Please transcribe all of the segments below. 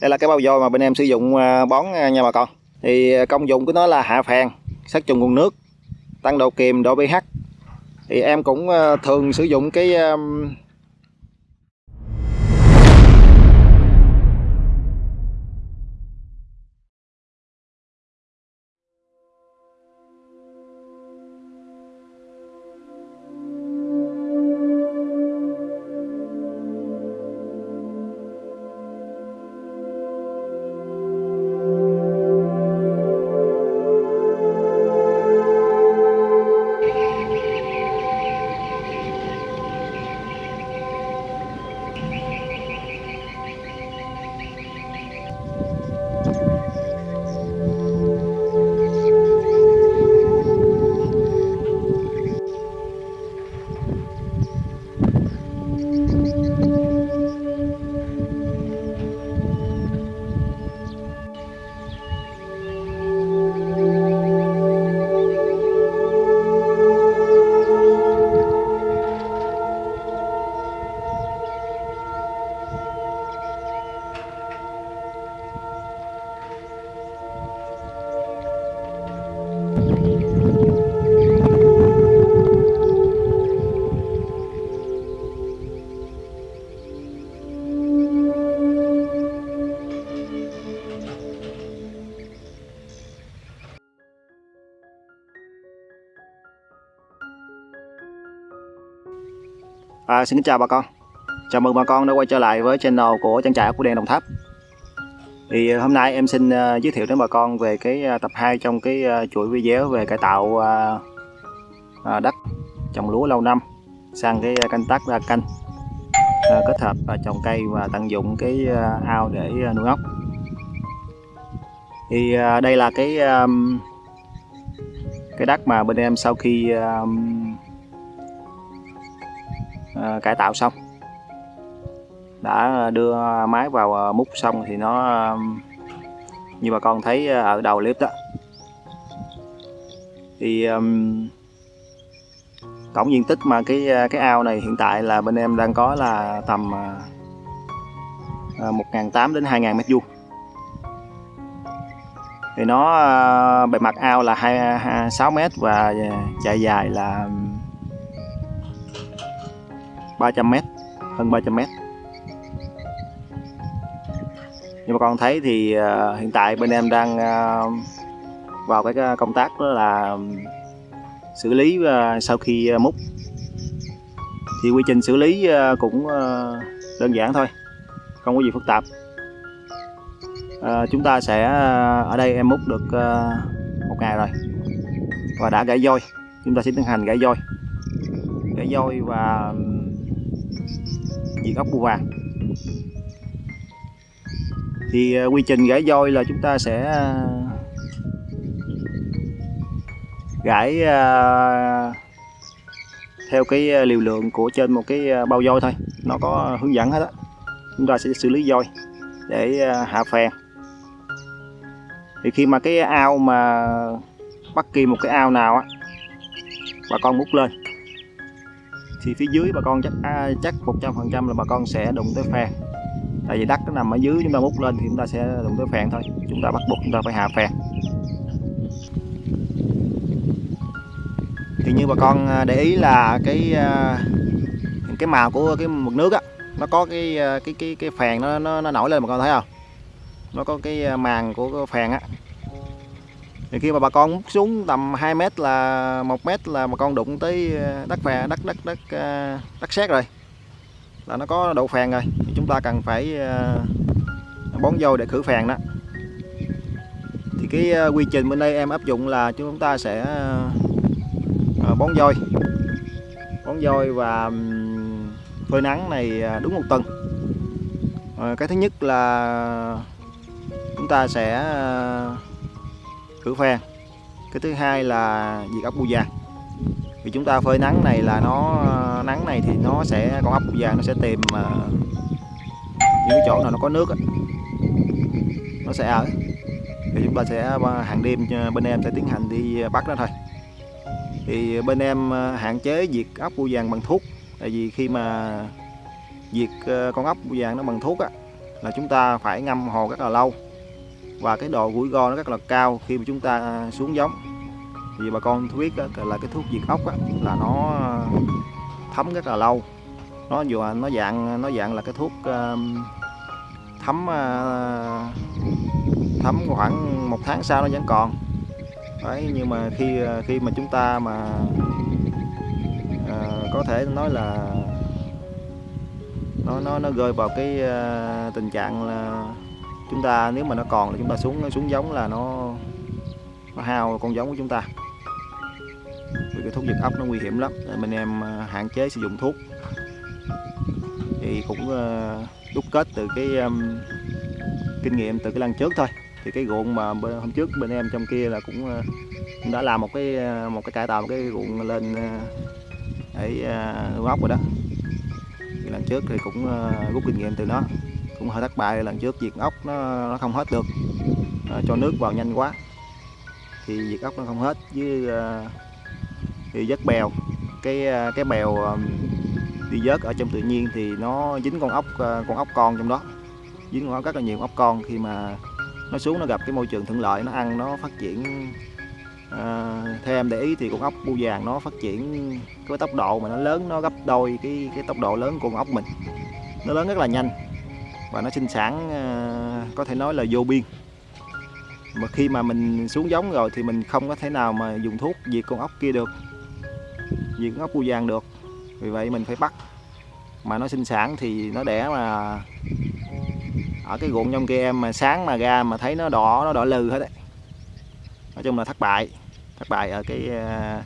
đây là cái bao vôi mà bên em sử dụng à, bón à, nha bà con. Thì à, công dụng của nó là hạ phèn, sát trùng nguồn nước, tăng độ kiềm độ pH. Thì em cũng thường sử dụng cái À, xin chào bà con. Chào mừng bà con đã quay trở lại với channel của trang trại của đèn Đồng Tháp. Thì à, hôm nay em xin uh, giới thiệu đến bà con về cái uh, tập 2 trong cái uh, chuỗi video về cải tạo uh, uh, đất trồng lúa lâu năm sang cái canh tác đa canh uh, kết hợp uh, trồng cây và tận dụng cái uh, ao để uh, nuôi ốc. Thì uh, đây là cái um, cái đất mà bên em sau khi um, Ờ, cải tạo xong. Đã đưa máy vào ờ, múc xong thì nó như bà con thấy ờ, ở đầu clip đó. Thì um, tổng diện tích mà cái cái ao này hiện tại là bên em đang có là tầm một 1.800 đến 2.000 mét vuông. Thì nó bề mặt ao là 2, 2 6 mét và chạy dài là 300m hơn 300m như mà con thấy thì uh, hiện tại bên em đang uh, vào cái à, công tác đó là xử lý uh, sau khi uh, múc. Thì quy trình xử lý uh, cũng uh, đơn giản thôi không có gì phức tạp. Uh, chúng ta sẽ uh, ở đây em múc được uh, một ngày rồi. Và đã gãy voi chúng ta sẽ tiến hành gãy voi. Gãy voi và diệt ốc bươu vàng. Thì ờ, quy trình gãi voi là chúng ta sẽ gãy gãi ờ, theo cái liều lượng của trên một cái bao voi thôi. Nó có hướng dẫn hết á. Chúng ta sẽ xử lý voi để hạ phèn. Thì khi mà cái ao mà bất kỳ một cái ao nào á, bà con múc lên thì phía dưới bà con chắc à, chắc một trăm phần trăm là bà con sẽ đụng tới phèn. Tại vì đất nó nằm ở dưới chúng ta múc lên thì chúng ta sẽ đụng tới phèn thôi. Chúng ta bắt buộc chúng ta phải hạ phèn. Thì như bà con à, để ý là cái à, cái màu của cái mực nước á nó có cái à, cái cái cái phèn nó nó, nó nổi lên bà con thấy không? Nó có cái màng của cái phèn á thì khi mà bà con múc xuống tầm 2 mét là, một mét là bà con đụng tới ờ, đất phè đất đất đất ờ, đất sét rồi. Là nó có độ phèn rồi. Thì chúng ta cần phải ờ, bón vô để khử phèn đó. Thì cái quy trình bên đây em áp dụng là chúng ta sẽ bón vôi bón vôi và phơi nắng này đúng một tuần. Cái thứ nhất là chúng ta sẽ cửa phan cái thứ hai là diệt ốc bươu vàng vì chúng ta phơi nắng này là nó nắng này thì nó sẽ con ốc bươu vàng nó sẽ tìm uh, những chỗ nào nó có nước nó sẽ ở. Thì chúng ta sẽ hàng đêm ờ, bên em sẽ tiến hành đi ờ, bắt nó thôi. Thì bên em hạn chế diệt ốc bươu vàng bằng thuốc. Tại vì khi mà diệt con ốc bươu vàng nó bằng thuốc á là chúng ta phải ngâm hồ rất là lâu và cái độ rủi ro nó rất là cao khi mà chúng ta xuống giống. Vì bà con biết là cái thuốc diệt ốc là nó ờ, thấm rất là lâu. Nó dù nó dạng nó dạng là cái thuốc thấm ờ, thấm khoảng một tháng sau nó vẫn còn. Đấy nhưng mà khi ờ, khi mà chúng ta mà à, có thể nói là nó nó nó rơi vào cái tình trạng là chúng ta nếu mà nó còn là chúng ta xuống xuống giống là nó nó hao con giống của chúng ta. Vì cái thuốc diệt ốc nó nguy hiểm lắm. Nên mình em à, hạn chế sử dụng thuốc. Thì cũng à, đúc kết từ cái um, kinh nghiệm từ cái lần trước thôi. Thì cái ruộng mà hôm trước bên em trong kia là cũng, uh, cũng đã làm một cái một cái cải tạo một cái ruộng lên để uh, ốc rồi đó. Thì lần trước thì cũng uh, rút kinh nghiệm từ nó cũng hơi thất bại. Lần trước diệt ốc nó, nó không hết được. Uh, cho nước vào nhanh quá. Thì diệt ốc nó không hết với uh, thì vớt bèo. Cái ờ, cái bèo đi vớt ở trong tự nhiên thì nó dính con ốc con ốc con trong đó. Dính con ốc rất là nhiều ốc con. Khi mà nó xuống nó gặp cái môi trường thuận lợi nó ăn nó phát triển à, theo em để ý thì con ốc bu vàng nó phát triển với tốc độ mà nó lớn nó gấp đôi cái cái tốc độ lớn của con ốc mình. Nó lớn rất là nhanh và nó sinh sản ờ, có thể nói là vô biên. Mà khi mà mình xuống giống rồi thì mình không có thể nào mà dùng thuốc diệt con ốc kia được diệt con ốc bu vàng được. Vì vậy mình phải bắt. Mà nó sinh sản thì nó đẻ mà ở cái ruộng trong kia em mà sáng mà ra mà thấy nó đỏ nó đỏ lừ hết đấy. Nói chung là thất bại thất bại ở cái, ờ,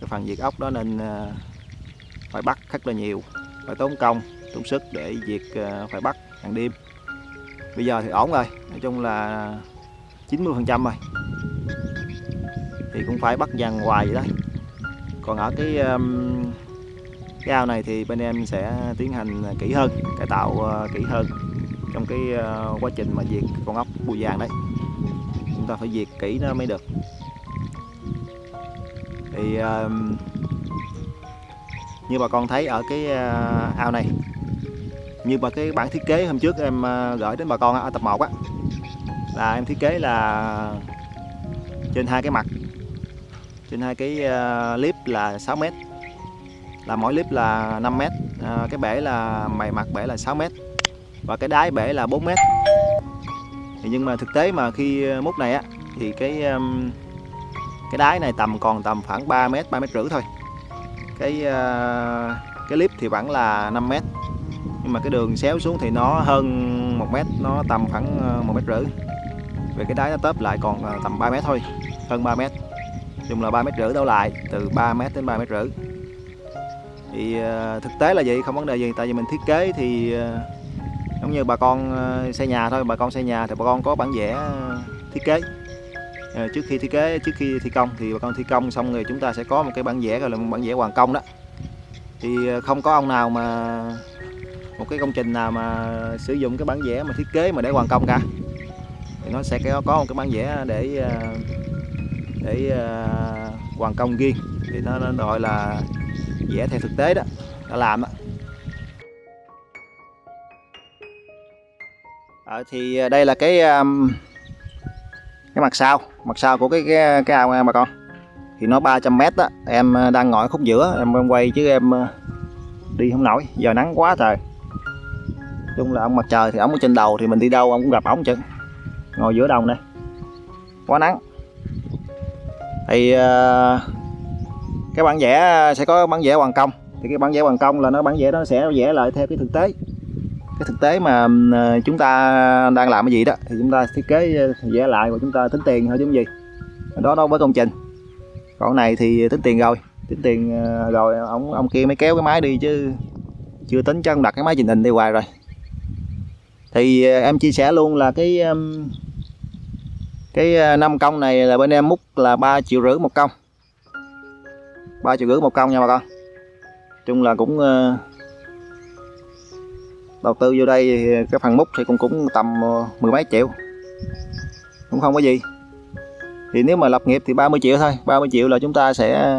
cái phần diệt ốc đó nên ờ, phải bắt rất là nhiều phải tốn công tốn sức để diệt phải bắt hàng đêm. Bây giờ thì ổn rồi nói chung là 90 phần trăm rồi. Thì cũng phải bắt dần hoài vậy đấy còn ở cái um, cái ao này thì bên em sẽ tiến hành kỹ hơn cải tạo ờ, kỹ hơn trong cái ờ, quá trình mà diệt con ốc bùi vàng đấy. Chúng ta phải diệt kỹ nó mới được. Thì uh, như bà con thấy ở cái uh, ao này như mà cái bản thiết kế hôm trước em ờ, gửi đến bà con ở tập 1 á. Là em thiết kế là trên hai cái mặt. Trên hai cái ờ, clip là 6 mét. Là mỗi clip là 5 mét. Uh, cái bể là mày mặt bể là 6 mét. Và cái đáy bể là 4 mét. Thì nhưng mà thực tế mà khi múc này á thì cái cái đáy này tầm còn tầm khoảng 3 mét 3 mét rưỡi thôi. Cái cái clip thì vẫn là 5 mét nhưng mà cái đường xéo xuống thì nó hơn một mét, nó tầm khoảng ờ, một mét rưỡi. Về cái đáy nó tớp lại còn ờ, tầm 3 mét thôi, hơn 3 mét. Chung là 3 mét rưỡi đổ lại, từ 3 mét đến 3 mét rưỡi. Thì ờ, thực tế là vậy, không vấn đề gì. Tại vì mình thiết kế thì giống như bà con xây nhà thôi. Bà con xây nhà thì bà con có bản vẽ thiết kế. Trước khi thiết kế, trước khi thi công thì bà con thi công xong rồi chúng ta sẽ có một cái bản vẽ, gọi là một bản vẽ hoàn công đó. Thì không có ông nào mà một cái công trình nào mà sử dụng cái bản vẽ mà thiết kế mà để hoàn công cả. Thì nó sẽ có một cái bản vẽ để ờ, để ờ, hoàn công riêng. Thì nó, nó gọi là vẽ theo thực tế đó đã làm đó à, ờ, thì đây là cái cái mặt sau mặt sau của cái cái, cái ao em bà con. Thì nó 300 mét đó em đang ngồi khúc giữa em, em quay chứ em đi không nổi. Giờ nắng quá trời chung là ông mặt trời thì ông ở trên đầu thì mình đi đâu ông cũng gặp ổng chứ. Ngồi giữa đồng đây. Quá nắng. Thì ờ, cái bản vẽ sẽ có bản vẽ hoàn công. Thì cái bản vẽ hoàn công là nó, bản vẽ nó sẽ vẽ lại theo cái thực tế. Cái thực tế mà ờ, chúng ta đang làm cái gì đó, thì chúng ta thiết kế ờ, vẽ lại và chúng ta tính tiền thôi chứ gì. Đó đâu với công trình. Còn này thì tính tiền rồi. Tính tiền rồi ông ông kia mới kéo cái máy đi chứ chưa tính cho ông đặt cái máy trình hình đi hoài rồi thì ờ, em chia sẻ luôn là cái cái ờ, năm công này là bên em múc là 3 triệu rưỡi một công. 3 triệu rưỡi một công nha bà con. Chung là cũng ờ, đầu tư vô đây cái phần múc thì cũng cũng tầm mười mấy triệu. Cũng không có gì. Thì nếu mà lập nghiệp thì 30 triệu thôi. 30 triệu là chúng ta sẽ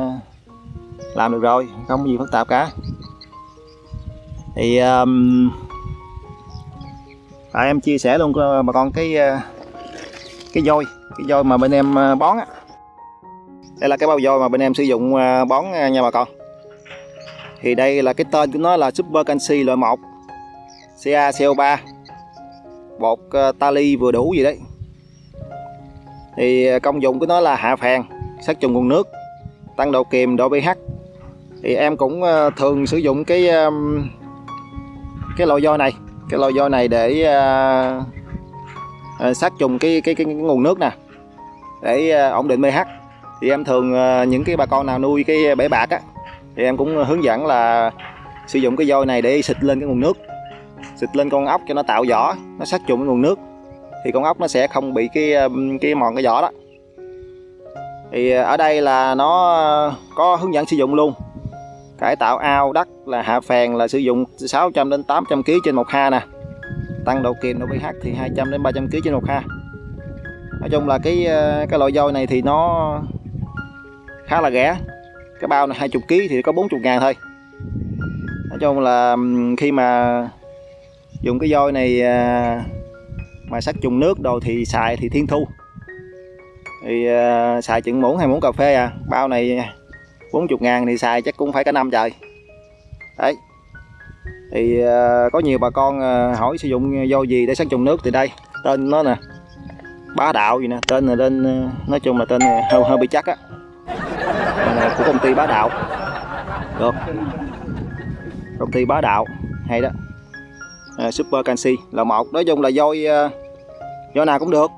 làm được rồi. Không có gì phức tạp cả. Thì um, à, em chia sẻ luôn bà con cái ờ, cái vôi cái vôi mà bên em ờ, bón á. Đây là cái bao vôi mà bên em sử dụng ờ, bón nha bà con. Thì đây là cái tên của nó là Super Canxi loại 1 CaCO3 bột tali vừa đủ gì đấy. Thì công dụng của nó là hạ phèn sát trùng nguồn nước tăng độ kiềm độ pH. Thì em cũng thường sử dụng cái cái loại vôi này cái lò vôi này để uh, sát trùng cái, cái cái cái nguồn nước nè. Để uh, ổn định pH. Thì em thường uh, những cái bà con nào nuôi cái bể bạc á thì em cũng hướng dẫn là sử dụng cái vôi này để xịt lên cái nguồn nước. Xịt lên con ốc cho nó tạo vỏ nó sát trùng cái nguồn nước. Thì con ốc nó sẽ không bị cái cái mòn cái vỏ đó. Thì ở đây là nó có hướng dẫn sử dụng luôn cải tạo ao đất là hạ phèn là sử dụng 600 đến 800 kg trên một ha nè. Tăng độ kiềm độ pH thì 200 đến 300 kg trên một ha. Nói chung là cái ờ, cái loại dôi này thì nó khá là rẻ. Cái bao này 20 kg thì có 40 ngàn thôi. Nói chung là khi mà dùng cái dôi này ờ, mà sắc trùng nước đồ thì xài thì thiên thu. Thì uh, xài chừng muỗng hay muỗng cà phê à. Bao này 40 ngàn thì xài chắc cũng phải cả năm trời. Đấy. Thì uh, có nhiều bà con uh, hỏi sử dụng vô gì để sát trùng nước thì đây tên nó nè bá đạo gì nè tên là tên ờ, nói chung là tên hơi hơi bị chắc á. Của công ty bá đạo. Được. Công ty bá đạo hay đó. À, super canxi là một. Nói chung là voi uh, voi nào cũng được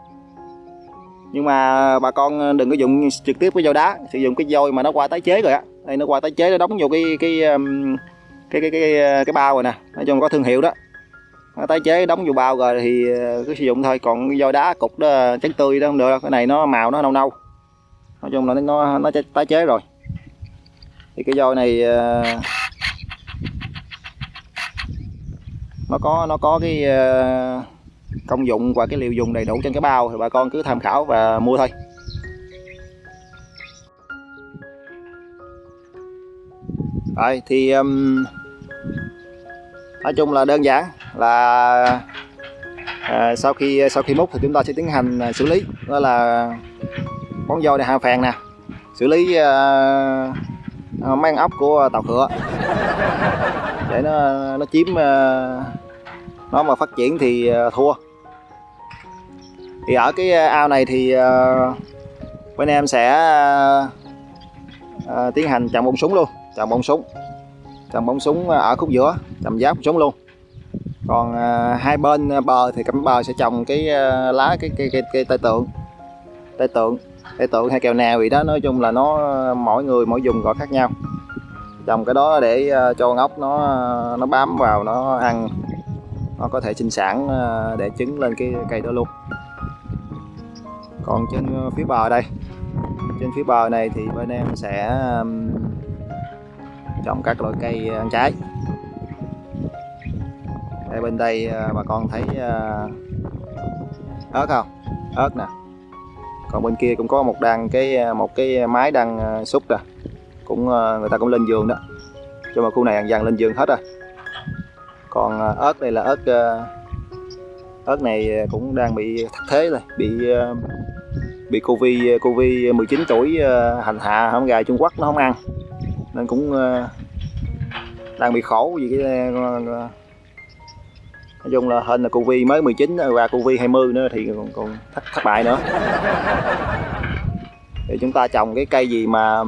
nhưng mà bà con ờ, đừng có dùng trực tiếp cái dao đá. Sử dụng cái dôi mà nó qua tái chế rồi á. Đây nó qua tái chế nó đóng vô cái cái cái cái cái cái, bao rồi nè. Nói chung có thương hiệu đó. Nó tái chế đóng vô bao rồi thì ờ, cứ sử dụng thôi. Còn cái dôi đá cục đó trắng tươi đó không được đâu. Cái này nó màu nó nâu nâu. Nói chung là nó nó tái chế rồi. Thì cái dôi này ờ, nó có nó có cái uh, công dụng và cái liều dùng đầy đủ trên cái bao thì bà con cứ tham khảo và mua thôi. Rồi thì um, nói chung là đơn giản là à, sau khi sau khi múc thì chúng ta sẽ tiến hành à, xử lý. Đó là bón vôi này hạ phèn nè xử lý uh, mang ốc của tàu khựa để nó nó chiếm uh, nó mà phát triển thì uh, thua thì ở cái ờ, ao này thì uh, bên em sẽ uh, tiến hành trồng bông súng luôn trồng bông súng trồng bông súng ở khúc giữa trồng giáp súng luôn. Còn uh, hai bên bờ thì cắm bờ sẽ trồng cái uh, lá cái cây cái, cái tay tượng tay tượng tay tượng hay kèo nào gì đó nói chung là nó mỗi người mỗi dùng gọi khác nhau. Trồng cái đó để uh, cho ốc nó nó bám vào nó ăn nó có thể sinh sản uh, để trứng lên cái cây đó luôn còn trên ờ, phía bờ đây. Trên phía bờ này thì bên em sẽ trồng các loại cây ờ, ăn trái. Đây bên đây ờ, bà con thấy ớt không? Ớt nè. Còn bên kia cũng có một đàn cái một cái máy đang xúc nè cũng người ta cũng lên giường đó. Cho mà khu này dần dần lên giường hết rồi. Còn ớt đây là ớt ớt này cũng đang bị thất thế rồi, bị bị covid covid 19 tuổi ờ, hành hạ không gà Trung Quốc nó không ăn. Nên cũng ờ, đang bị khổ vì cái ờ, nói chung là hên là covid mới 19 và covid 20 nữa thì còn còn thất, thất bại nữa. Thì chúng ta trồng cái cây gì mà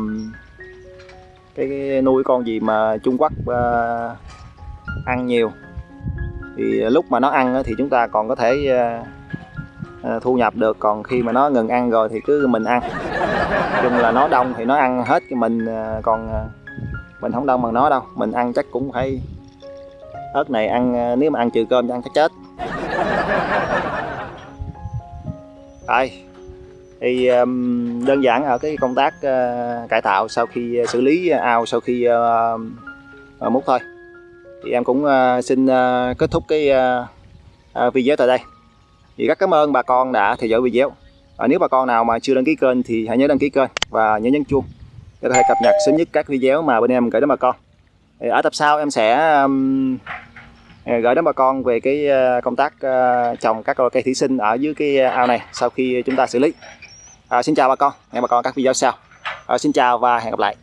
cái, cái nuôi con gì mà Trung Quốc uh, ăn nhiều. Thì lúc mà nó ăn thì chúng ta còn có thể uh, Ờ, thu nhập được còn khi mà nó ngừng ăn rồi thì cứ mình ăn. Chung là nó đông thì nó ăn hết cái mình ờ, còn ờ, mình không đông bằng nó đâu. Mình ăn chắc cũng phải ớt này ăn nếu mà ăn trừ cơm thì ăn chắc chết. Rồi thì um, đơn giản ở cái công tác uh, cải tạo sau khi xử lý ao sau khi uh, múc thôi. Thì em cũng uh, xin uh, kết thúc cái uh, uh, video tại đây thì rất cảm ơn bà con đã theo dõi video. À, nếu bà con nào mà chưa đăng ký kênh thì hãy nhớ đăng ký kênh và nhớ nhấn chuông để có thể cập nhật sớm nhất các video mà bên em gửi đến bà con. Thì ở tập sau em sẽ um, gửi đến bà con về cái ờ, công tác uh, trồng các loại cây thủy sinh ở dưới cái ao này sau khi chúng ta xử lý. À, xin chào bà con hẹn bà con các video sau. À, xin chào và hẹn gặp lại.